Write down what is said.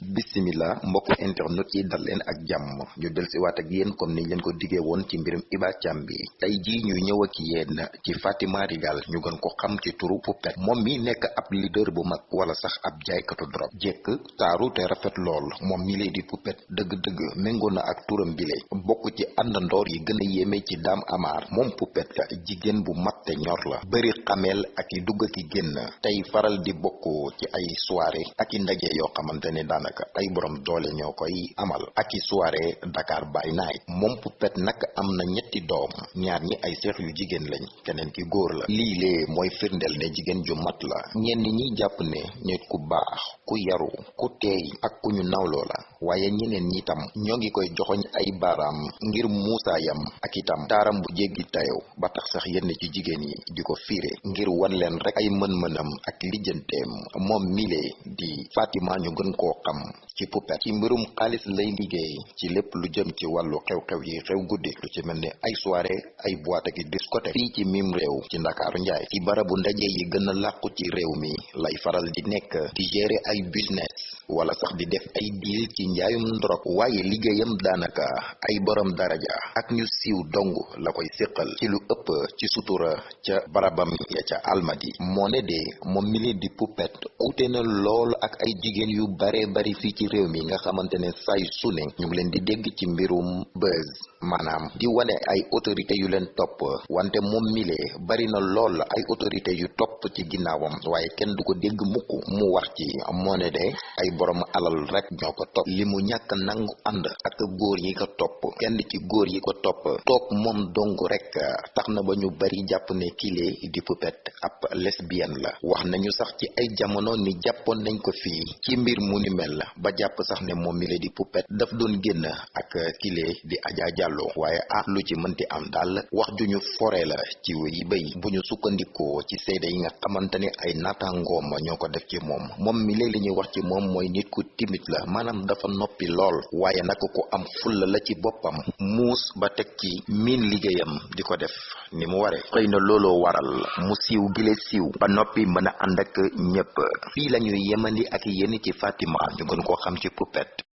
bisimila mbokk internet yi dal leen ak jàmm. Ñu del si waat ak yéen comme niñ leen ko diggee woon ci mbirum Iba Thiam bi. Tey jii ñuy ñëw ak yéen ci Fatima Rigal ñu gën ko xam ci turu Poupette. Moom mi nekk ab leader bu mag wala sax ab jaaykatu drop jekk taaru te rafet lool. Moom mi lay di Poupette dëgg-dëgg méngoo na ak turam bile bokk ci àndandoor yi gën a yéeme ci Dame Amar. Moom Poupette jigéen bu mat te ñor la. Bëri xameel ak i dugg ki génn. Tey faral di bokk ci ay soirée ak ndaje yoo xamante ne daanaka ay borom doole ñoo koy amal. Ak soirée Dakar by night. Moom Poupette nag am na ñetti doom. Ñaar ñi ay seex yu jigéen lañ. Keneen ki góor la. Lii lee mooy firndeel ne jigéen ju mat la. Ñenn ñi jàpp ne nit ku baax ku yaru ku teey ak ku ñu la. Waaye ñeneen ñi tam ñoo koy joxoñ ay baaraam ngir muusaayam ak itam taaram bu jéggi tayow ba tax sax yenn ci jigéen yi di ko fiire ngir wan leen rek ay mën-mënam ak lijjanteem. Moom mile di Fatima ñu gën koo xam ci Poupette ci mbirum xaalis lay liggéey ci lépp lu jëm ci wàllu xew-xew yi xew guddi lu ci mel ni ay soirée ay boîte ak discothèque fii ci mim réew ci ndakaaru njaay ci barabu ndaje yi gën a ci réew mi lay faral di nekk di gérer ay business wala sax di def ay deal ci njaayum ndrog waaye liggéeyam daanaka ay borom daraja ak ñu siiw dong la koy séqal ci lu ëpp ci sutura ca barabam ya ca almadi moo ne de moom di na lool ak ay jigéen yu bare bari fii ci réew mi nga xamante ne say su ne ñu ngi leen di dégg ci mbirum buzz maanaam di wane ay autorité yu leen topp wante moom mile bari na lool ay autorité yu topp ci ginnaawam waaye kenn du ko dégg mukk mu wax ci de ay borom alal rek ñoo ko topp li mu ñàkk nangu ànd ak góor yi ko topp kenn ci góor yi ko topp toog moom dong rek tax na ba ñu bari jàpp ne kile di Poupette ab lesbienne la. Wax nañu sax ci ay jamono ni jàppoon nañ ko fii. Ci mbir mu ni mel ba jàpp sax ne mile di Poupette. Daf doon génn ak kile di Adja Diallo. Waaye ah lu ci mënti am daal wax ju ñu la ci wéyi bay. Bu ñu ci seede yi nga xamante ne ay naataangoom ñoo ko def ci moom. Moom mi léeg li ñuy wax ci moom mooy nit ku timide la. Maanaam dafa noppi lool. Waaye naka ko am fulla la ci boppam. Muus ba teg ci di ko def ni mu ware. Na looloo waral mu gile siiw ba noppi mën a ànd ak ñépp fii lañuy yemandi ak yéen ci Fatima. Ñu gën xam ci Poupette